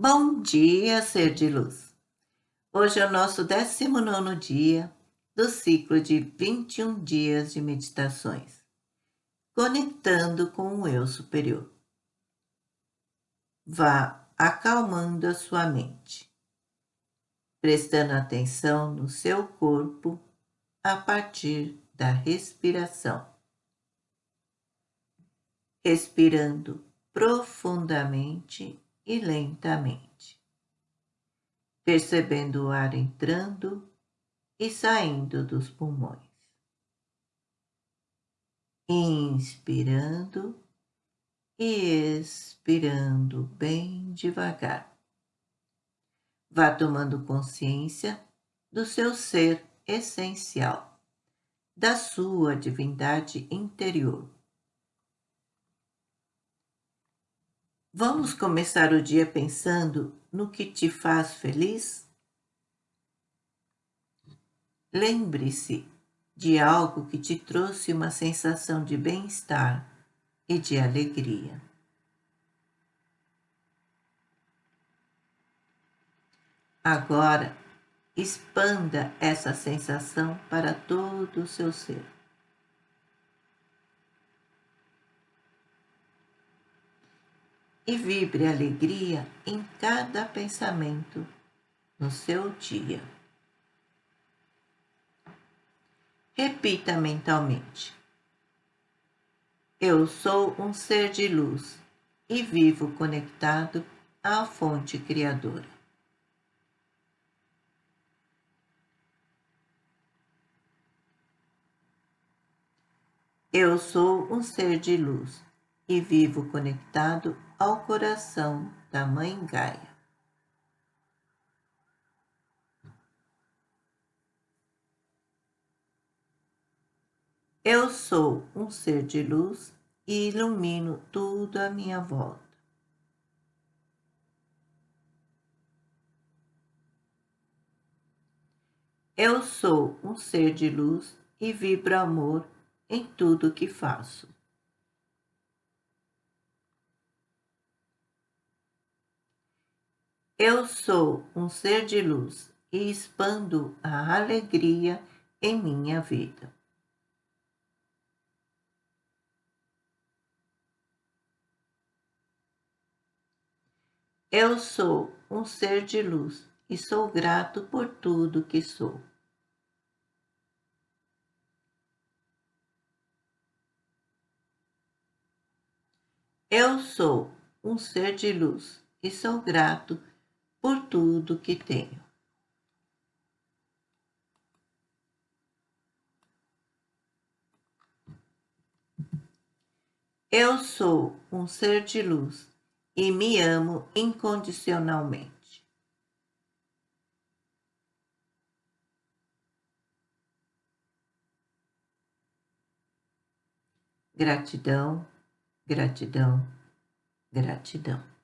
Bom dia, ser de luz! Hoje é o nosso 19 dia do ciclo de 21 dias de meditações, conectando com o Eu Superior. Vá acalmando a sua mente, prestando atenção no seu corpo a partir da respiração. Respirando profundamente e lentamente, percebendo o ar entrando e saindo dos pulmões. Inspirando e expirando bem devagar. Vá tomando consciência do seu ser essencial, da sua divindade interior Vamos começar o dia pensando no que te faz feliz? Lembre-se de algo que te trouxe uma sensação de bem-estar e de alegria. Agora, expanda essa sensação para todo o seu ser. E vibre alegria em cada pensamento no seu dia. Repita mentalmente. Eu sou um ser de luz e vivo conectado à fonte criadora. Eu sou um ser de luz e vivo conectado ao coração da Mãe Gaia. Eu sou um ser de luz e ilumino tudo à minha volta. Eu sou um ser de luz e vibro amor em tudo que faço. Eu sou um ser de luz e expando a alegria em minha vida. Eu sou um ser de luz e sou grato por tudo que sou. Eu sou um ser de luz e sou grato por tudo que tenho. Eu sou um ser de luz e me amo incondicionalmente. Gratidão, gratidão, gratidão.